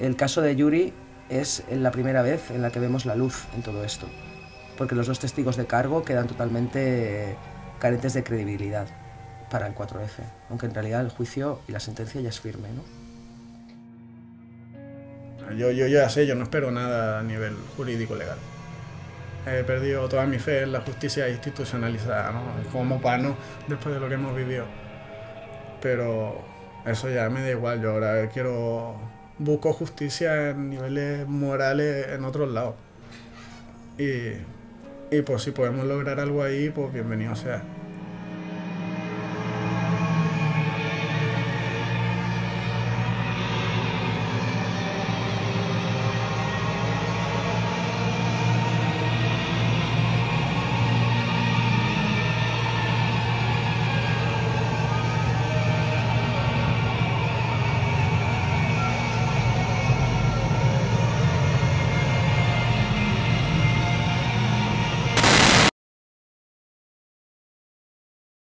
El caso de Yuri es la primera vez en la que vemos la luz en todo esto, porque los dos testigos de cargo quedan totalmente carentes de credibilidad para el 4F, aunque en realidad el juicio y la sentencia ya es firme, ¿no? Yo, yo ya sé, yo no espero nada a nivel jurídico legal. He perdido toda mi fe en la justicia institucionalizada, ¿no? Como pano después de lo que hemos vivido. Pero eso ya me da igual, yo ahora quiero... Busco justicia en niveles morales en otros lados. Y, y pues si podemos lograr algo ahí, pues bienvenido sea.